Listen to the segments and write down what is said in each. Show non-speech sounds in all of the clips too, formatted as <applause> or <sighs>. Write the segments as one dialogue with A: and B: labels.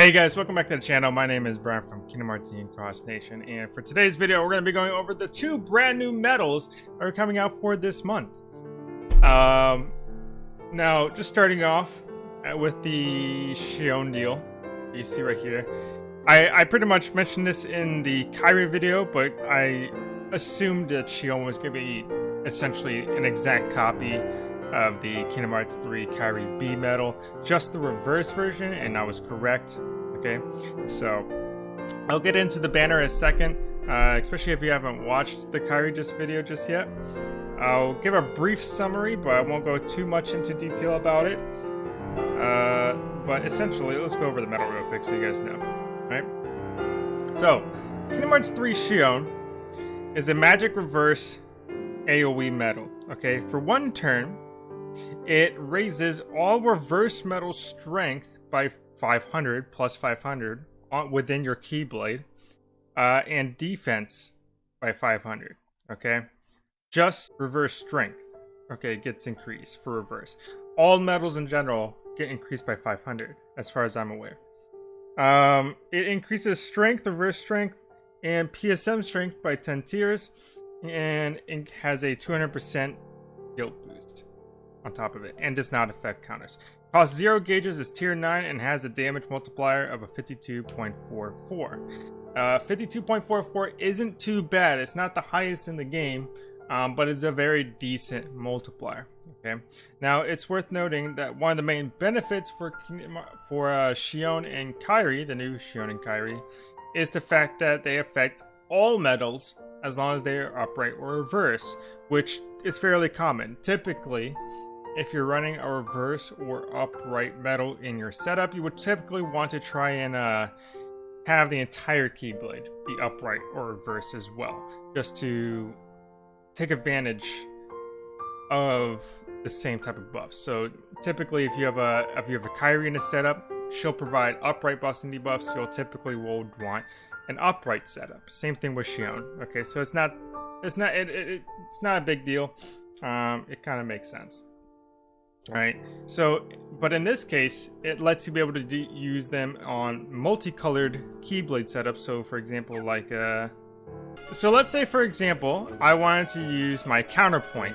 A: Hey guys, welcome back to the channel. My name is Brian from Kingdom Hearts and Cross Nation, and for today's video, we're going to be going over the two brand new medals that are coming out for this month. Um, now, just starting off uh, with the Xion deal, you see right here. I, I pretty much mentioned this in the Kairi video, but I assumed that Xion was going to be essentially an exact copy of the Kingdom Hearts 3 Kairi B medal, just the reverse version, and I was correct. Okay, so I'll get into the banner in a second, uh, especially if you haven't watched the Kairi just video just yet. I'll give a brief summary, but I won't go too much into detail about it. Uh, but essentially, let's go over the medal real quick so you guys know, right? So, Kingdom Hearts 3 Xion is a magic reverse AoE medal. Okay, for one turn, it raises all reverse metal strength by 500 plus 500 on, within your Keyblade, uh, and defense by 500. Okay, just reverse strength. Okay, it gets increased for reverse. All metals in general get increased by 500, as far as I'm aware. Um, it increases strength, reverse strength, and PSM strength by 10 tiers, and it has a 200% guilt boost on top of it and does not affect counters. Costs 0 gauges, is tier 9, and has a damage multiplier of a 52.44. Uh, 52.44 isn't too bad. It's not the highest in the game, um, but it's a very decent multiplier. Okay. Now it's worth noting that one of the main benefits for for uh, Xion and Kairi, the new Xion and Kairi, is the fact that they affect all metals as long as they are upright or reverse, which is fairly common. Typically, if you're running a reverse or upright medal in your setup, you would typically want to try and uh, have the entire Keyblade be upright or reverse as well, just to take advantage of the same type of buffs. So typically, if you have a if you have a Kairi in a setup, she'll provide upright buffs and debuffs. You'll typically will want an upright setup. Same thing with Xion. Okay, so it's not it's not it, it, it's not a big deal. Um, it kind of makes sense. Right. So, but in this case, it lets you be able to use them on multicolored Keyblade setups. So, for example, like, uh, so let's say, for example, I wanted to use my counterpoint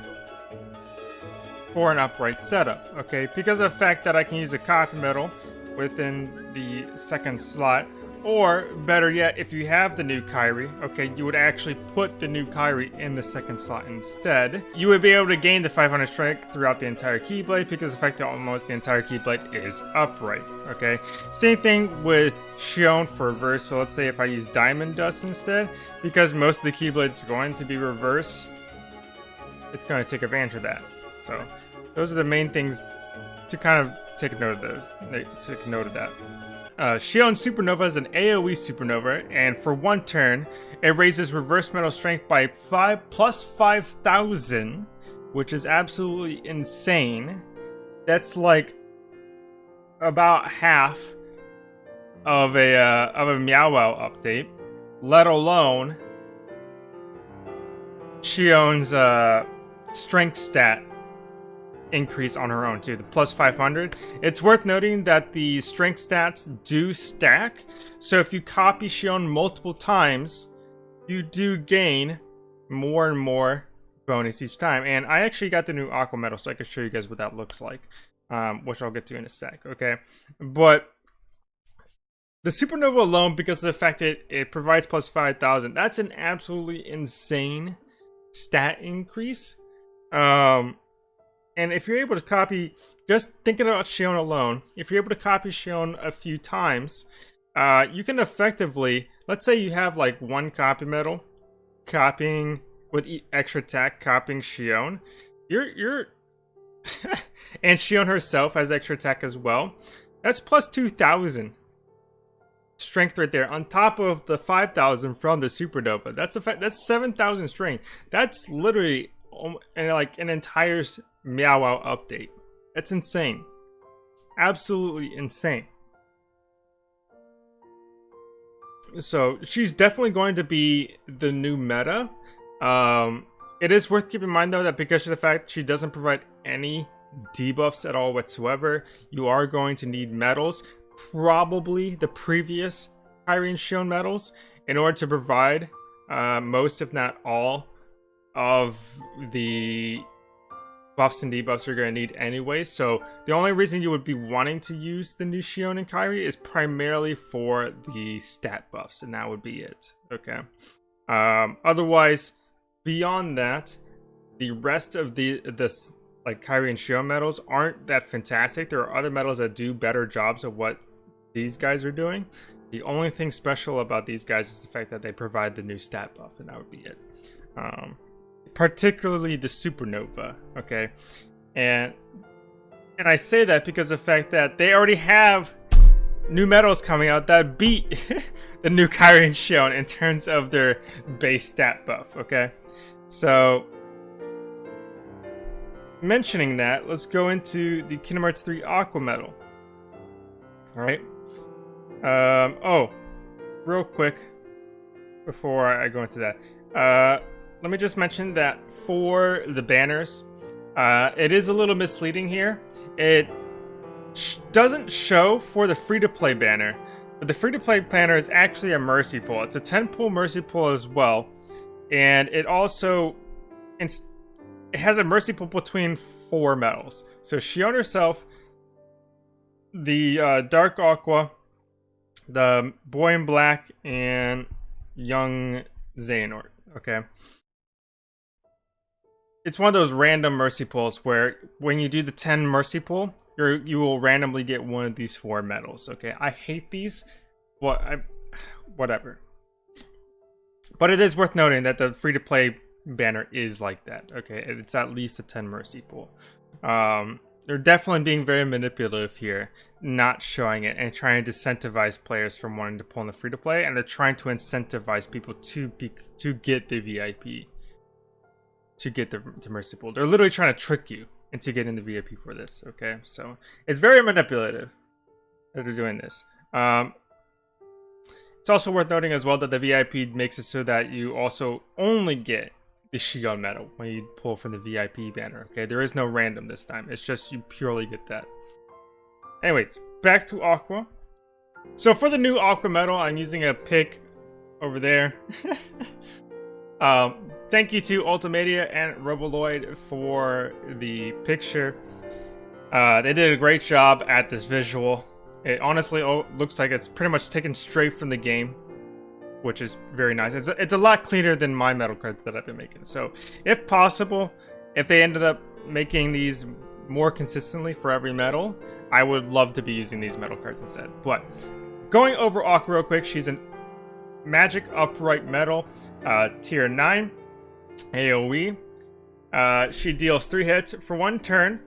A: for an upright setup. Okay, because of the fact that I can use a copy medal within the second slot, or better yet, if you have the new Kairi, okay, you would actually put the new Kairi in the second slot instead. You would be able to gain the 500 strength throughout the entire Keyblade because the fact that almost the entire Keyblade is upright, okay? Same thing with Xion for reverse, so let's say if I use Diamond Dust instead, because most of the Keyblade's going to be reverse, it's going to take advantage of that. So those are the main things to kind of take note of those, take note of that. Uh, Xion Supernova is an AoE supernova, and for one turn, it raises reverse medal strength by 5 plus 5,000, which is absolutely insane. That's like about half of a uh, of a Meow Wow update, let alone Xion's uh, strength stat increase on her own too, the plus 500. It's worth noting that the strength stats do stack, so if you copy Xion multiple times, you do gain more and more bonus each time. And I actually got the new Aqua Medal, so I can show you guys what that looks like, um, which I'll get to in a sec, okay? But the Supernova alone, because of the fact that it provides plus 5,000, that's an absolutely insane stat increase. Um, and if you're able to copy, just thinking about Xion alone, if you're able to copy Xion a few times, uh, you can effectively, let's say you have like one copy metal, copying with extra attack, copying Xion. You're, you're, <laughs> and Xion herself has extra attack as well. That's plus 2,000 strength right there on top of the 5,000 from the Supernova. That's a fact. That's 7,000 strength. That's literally and like an entire Meow Wow update. That's insane. Absolutely insane. So she's definitely going to be the new meta. Um, it is worth keeping in mind though that because of the fact she doesn't provide any debuffs at all whatsoever, you are going to need medals. probably the previous and Xion medals in order to provide uh, most, if not all, of the buffs and debuffs you're going to need anyway. So the only reason you would be wanting to use the new Xion and Kairi is primarily for the stat buffs, and that would be it. Okay. Um, otherwise, beyond that, the rest of the this like Kairi and Xion medals aren't that fantastic. There are other medals that do better jobs of what these guys are doing. The only thing special about these guys is the fact that they provide the new stat buff, and that would be it. Um, particularly the supernova okay and and i say that because of the fact that they already have new metals coming out that beat <laughs> the new Kyrian Xion in terms of their base stat buff okay so mentioning that let's go into the Kingdom Hearts 3 Aqua Metal. all right um oh real quick before I go into that uh let me just mention that for the banners, uh, it is a little misleading here. It sh doesn't show for the free-to-play banner, but the free-to-play banner is actually a mercy pull. It's a 10-pull mercy pull as well, and it also it has a mercy pull between four medals. So she Xion herself, the uh, Dark Aqua, the Boy in Black, and Young Xehanort. Okay it's one of those random mercy pulls where when you do the 10 mercy pull, you you will randomly get one of these four medals. Okay, I hate these, but I, <sighs> whatever. But it is worth noting that the free to play banner is like that. Okay, it's at least a 10 mercy pull. Um, they're definitely being very manipulative here, not showing it and trying to incentivize players from wanting to pull in the free to play, and they're trying to incentivize people to be to get the VIP to get the, the mercy pull. They're literally trying to trick you into getting the VIP for this. Okay, so it's very manipulative that they're doing this. Um, it's also worth noting as well that the VIP makes it so that you also only get the Xion medal when you pull from the VIP banner. Okay, there is no random this time. It's just you purely get that. Anyways, back to Aqua. So for the new Aqua medal, I'm using a pick over there. <laughs> um, thank you to Ultimedia and Roboloid for the picture. Uh, they did a great job at this visual. It honestly looks like it's pretty much taken straight from the game, which is very nice. It's a, it's a lot cleaner than my metal cards that I've been making. So, if possible, if they ended up making these more consistently for every metal, I would love to be using these metal cards instead. But going over Aqua real quick, she's a magic upright metal, uh, tier 9. AoE. Uh, she deals three hits for one turn.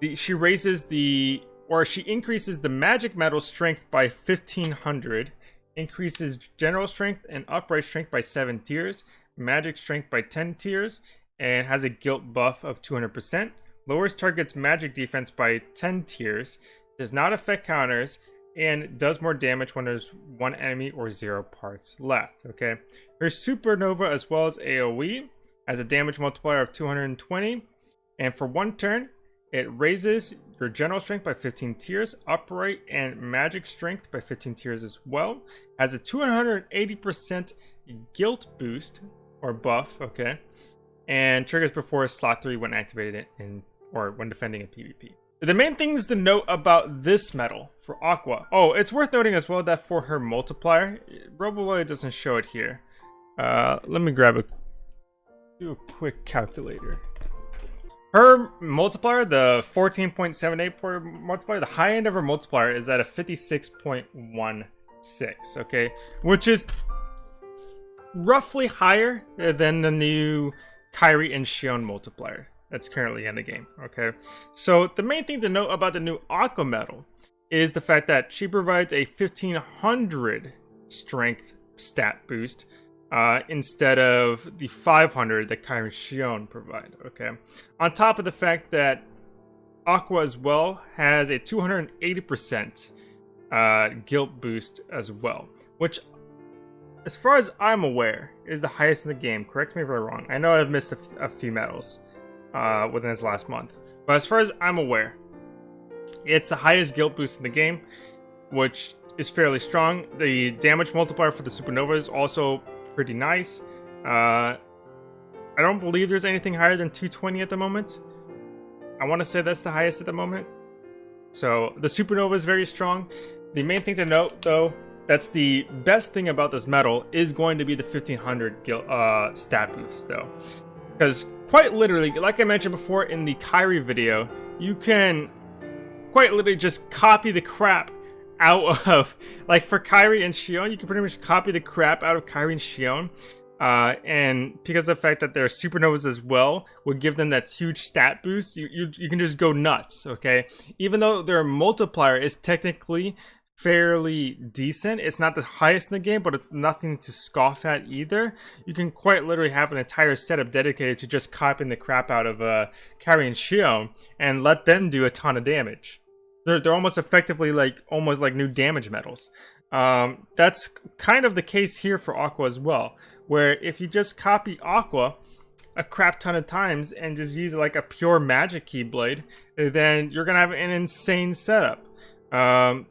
A: The, she raises the, or she increases the magic metal strength by 1500, increases general strength and upright strength by 7 tiers, magic strength by 10 tiers, and has a guilt buff of 200%. Lowers target's magic defense by 10 tiers, does not affect counters, and does more damage when there's one enemy or zero parts left. Okay, her supernova as well as AoE has a damage multiplier of 220, and for one turn, it raises your general strength by 15 tiers, upright and magic strength by 15 tiers as well. Has a 280% guilt boost or buff, okay, and triggers before slot 3 when activated in or when defending in PvP. The main things to note about this medal for Aqua. Oh, it's worth noting as well that for her multiplier, Roboloid doesn't show it here. Uh, let me grab a do a quick calculator. Her multiplier, the 14.78 multiplier, the high end of her multiplier is at a 56.16, okay? Which is roughly higher than the new Kairi and Xion multiplier that's currently in the game. Okay, so the main thing to note about the new Aqua medal is the fact that she provides a 1500 strength stat boost uh, instead of the 500 that Kairi Xion provide. Okay, on top of the fact that Aqua as well has a 280% uh, guilt boost as well, which as far as I'm aware, is the highest in the game. Correct me if I'm wrong. I know I've missed a, few medals uh, within this last month. But as far as I'm aware, it's the highest guilt boost in the game. which is fairly strong. The damage multiplier for the Supernova is also pretty nice. Uh, I don't believe there's anything higher than 220 at the moment. I want to say that's the highest at the moment. So the Supernova is very strong. The main thing to note, though, that's the best thing about this medal is going to be the 1500 uh, stat boost, though. Because quite literally, like I mentioned before in the Kairi video, you can quite literally just copy the crap out <laughs> of, like for Kairi and Xion, you can pretty much copy the crap out of Kairi and Xion. Uh, and because of the fact that they're supernovas as well would give them that huge stat boost, you, you, you can just go nuts, okay? Even though their multiplier is technically fairly decent. It's not the highest in the game, but it's nothing to scoff at either. You can quite literally have an entire setup dedicated to just copying the crap out of uh, Kairi and Xion and let them do a ton of damage. They're, they're almost effectively like almost like new damage metals. Um, that's kind of the case here for Aqua as well, where if you just copy Aqua a crap ton of times and just use like a pure magic keyblade, then you're gonna have an insane setup. Um,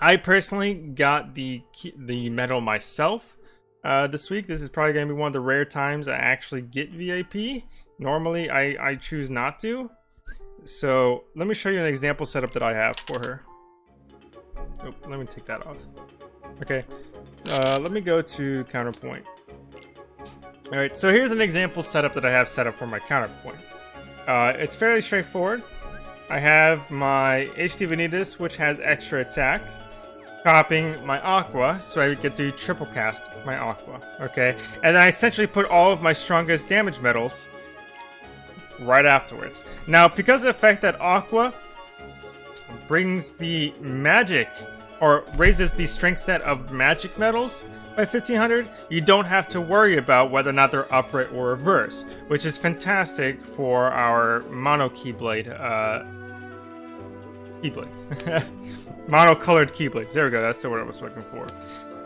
A: I personally got the the medal myself uh, this week. This is probably going to be one of the rare times I actually get VIP. Normally, I, I choose not to. So, let me show you an example setup that I have for her. Oh, let me take that off. Okay, uh, let me go to Counterpoint. Alright, so here's an example setup that I have set up for my Counterpoint. Uh, it's fairly straightforward. I have my HD Vanitas, which has extra attack copying my Aqua, so I get to triple cast my Aqua, okay? And then I essentially put all of my strongest damage medals right afterwards. Now, because of the fact that Aqua brings the magic, or raises the strength set of magic medals by 1500, you don't have to worry about whether or not they're upright or reverse, which is fantastic for our mono Keyblade, uh, Keyblades. <laughs> Monocolored Keyblades. There we go. That's the word I was looking for.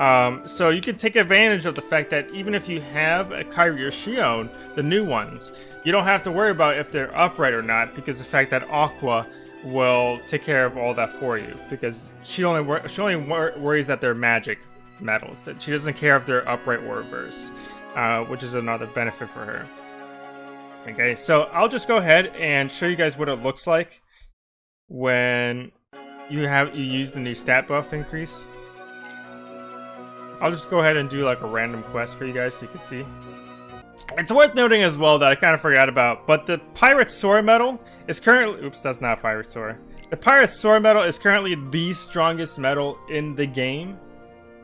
A: Um, so you can take advantage of the fact that even if you have a Kairi or Xion, the new ones, you don't have to worry about if they're upright or not because the fact that Aqua will take care of all that for you because she only she only wor worries that they're magic medals. She doesn't care if they're upright or reverse, uh, which is another benefit for her. Okay, so I'll just go ahead and show you guys what it looks like when you have you use the new stat buff increase. I'll just go ahead and do like a random quest for you guys so you can see. It's worth noting as well that I kind of forgot about, but the Pirate Sword medal is currently- oops, that's not Pirate Sword. The Pirate Sword medal is currently the strongest medal in the game.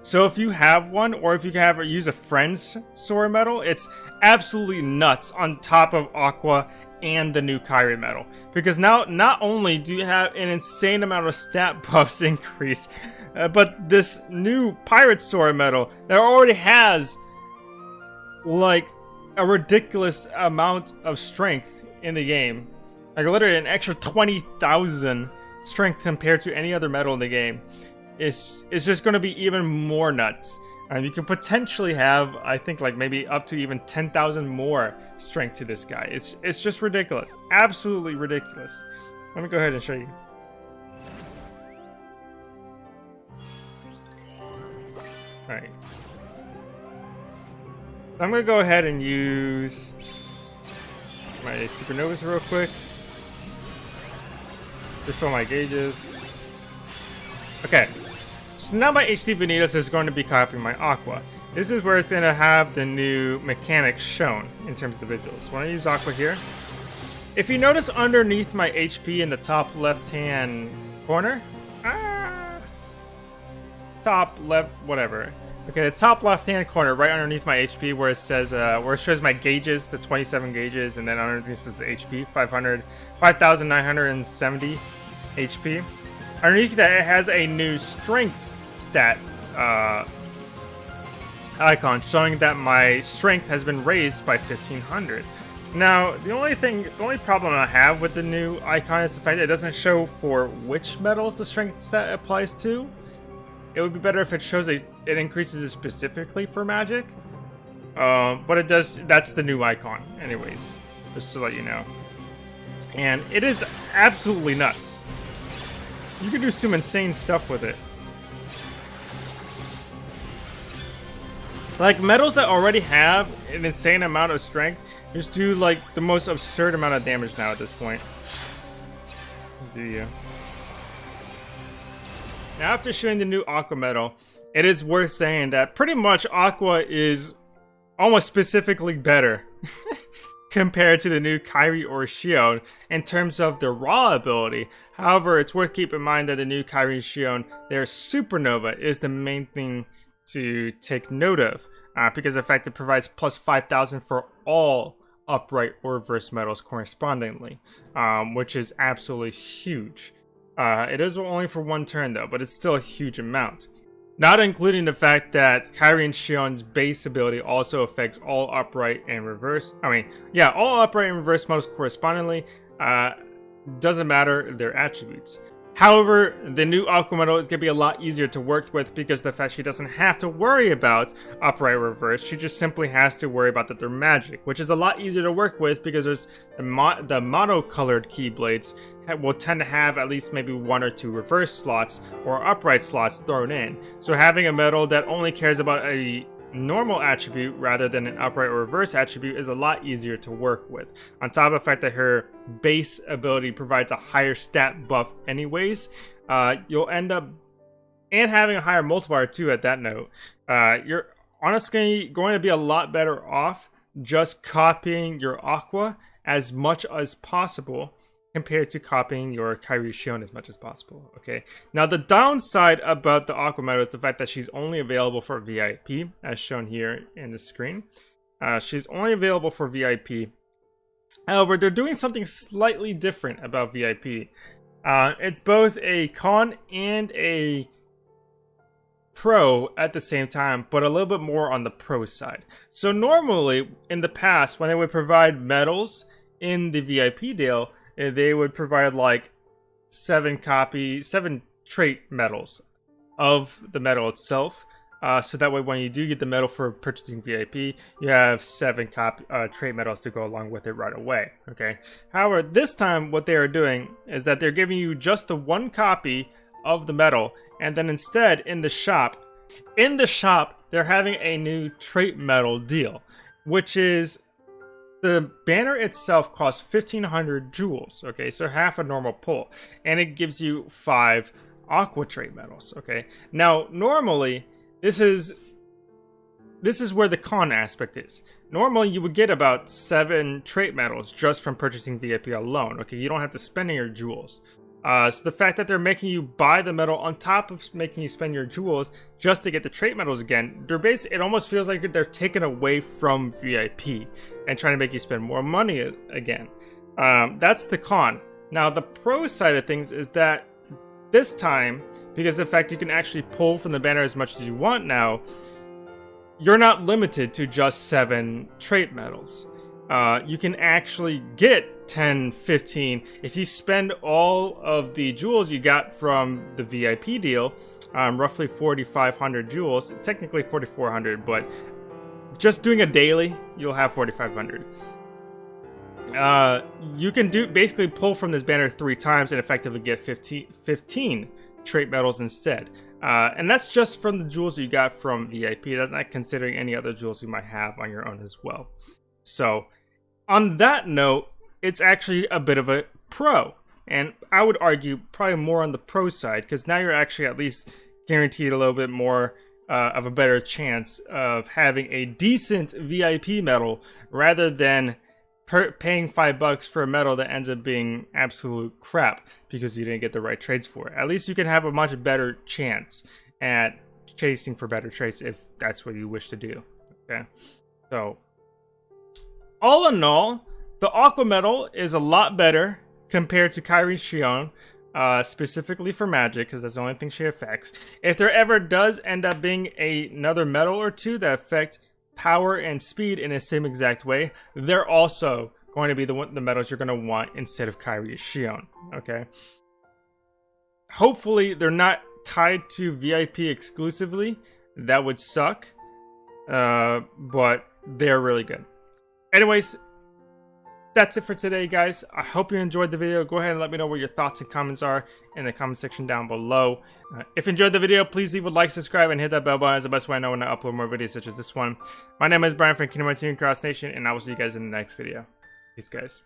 A: So if you have one, or if you can have use a friend's Sora medal, it's absolutely nuts on top of Aqua and the new Kairi medal. Because now, not only do you have an insane amount of stat <laughs> buffs increase, uh, but this new Pirate Story medal that already has, like, a ridiculous amount of strength in the game. Like, literally an extra 20,000 strength compared to any other medal in the game. It's, it's just going to be even more nuts. And you can potentially have, I think, like maybe up to even 10,000 more strength to this guy. It's, it's just ridiculous. Absolutely ridiculous. Let me go ahead and show you. Alright. I'm going to go ahead and use my supernovas real quick. Refill my gauges. Okay, so now my HD Vanitas is going to be copying my Aqua. This is where it's going to have the new mechanics shown in terms of the visuals. When I use Aqua here, if you notice underneath my HP in the top left-hand corner, ah, top left, whatever. Okay, the top left-hand corner, right underneath my HP, where it says, uh, where it shows my gauges, the 27 gauges, and then underneath says HP, 500, 5,970 HP. Underneath that, it has a new strength stat uh, icon showing that my strength has been raised by 1500. Now, the only thing, the only problem I have with the new icon is the fact that it doesn't show for which metals the strength stat applies to. It would be better if it shows a, it increases it specifically for magic. Um, but it does, that's the new icon anyways, just to let you know. And it is absolutely nuts. You can do some insane stuff with it. Like, metals that already have an insane amount of strength just do, like, the most absurd amount of damage now at this point. Do you? Now, after showing the new Aqua Metal, it is worth saying that pretty much Aqua is almost specifically better <laughs> compared to the new Kairi or Xion in terms of their raw ability. However, it's worth keeping in mind that the new Kairi and Xion, their Supernova is the main thing to take note of uh, because in fact it provides plus 5,000 for all upright or reverse metals correspondingly, um, which is absolutely huge. Uh, it is only for one turn though, but it's still a huge amount. Not including the fact that Kairi and Xion's base ability also affects all upright and reverse. I mean, yeah, all upright and reverse metals correspondingly. Uh, doesn't matter their attributes. However, the new Aqua Metal is going to be a lot easier to work with because the fact she doesn't have to worry about upright reverse, she just simply has to worry about that they're magic, which is a lot easier to work with because there's the, mo the mono-colored Keyblades that will tend to have at least maybe one or two reverse slots or upright slots thrown in. So having a metal that only cares about a normal attribute rather than an upright or reverse attribute is a lot easier to work with. On top of the fact that her base ability provides a higher stat buff anyways, uh, you'll end up, and having a higher multiplier too at that note, uh, you're honestly going to be a lot better off just copying your Aqua as much as possible compared to copying your Kairi Xion as much as possible. Okay. Now the downside about the Aqua is the fact that she's only available for VIP, as shown here in the screen. Uh, she's only available for VIP. However, they're doing something slightly different about VIP. Uh, it's both a con and a pro at the same time, but a little bit more on the pro side. So normally, in the past, when they would provide medals in the VIP deal, they would provide like seven copy, seven trait medals of the medal itself. Uh, so that way, when you do get the medal for purchasing VIP, you have seven copy uh, trait medals to go along with it right away. Okay. However, this time, what they are doing is that they're giving you just the one copy of the medal, and then instead, in the shop, in the shop, they're having a new trait medal deal, which is the banner itself costs 1500 jewels, okay, so half a normal pull, and it gives you five aqua trait medals, okay. Now, normally, this is this is where the con aspect is. Normally, you would get about seven trait medals just from purchasing VIP alone, okay, you don't have to spend your jewels. Uh, so the fact that they're making you buy the medal on top of making you spend your jewels just to get the trait medals again, they're base it almost feels like they're taken away from VIP and trying to make you spend more money again. Um, that's the con. Now the pro side of things is that this time, because the fact you can actually pull from the banner as much as you want now, you're not limited to just seven trait medals. Uh, you can actually get 10, 15. If you spend all of the jewels you got from the VIP deal, um, roughly 4,500 jewels, technically 4,400, but just doing a daily, you'll have 4,500. Uh, you can do basically pull from this banner three times and effectively get 15, 15 trait medals instead. Uh, and that's just from the jewels you got from VIP. That's not considering any other jewels you might have on your own as well. So, on that note, it's actually a bit of a pro. And I would argue probably more on the pro side because now you're actually at least guaranteed a little bit more uh, of a better chance of having a decent VIP medal rather than paying five bucks for a medal that ends up being absolute crap because you didn't get the right trades for it. At least you can have a much better chance at chasing for better trades if that's what you wish to do. Okay, so all in all, the Aqua Metal is a lot better compared to Kairi Xion, uh, specifically for magic, because that's the only thing she affects. If there ever does end up being a, another metal or two that affect power and speed in the same exact way, they're also going to be the, the metals you're going to want instead of Kairi Xion, okay? Hopefully, they're not tied to VIP exclusively. That would suck, uh, but they're really good. Anyways, that's it for today, guys. I hope you enjoyed the video. Go ahead and let me know what your thoughts and comments are in the comment section down below. Uh, if you enjoyed the video, please leave a like, subscribe, and hit that bell button. It's the best way I know when I upload more videos such as this one. My name is Brian from Kingdom Hearts Cross Nation, and I will see you guys in the next video. Peace, guys.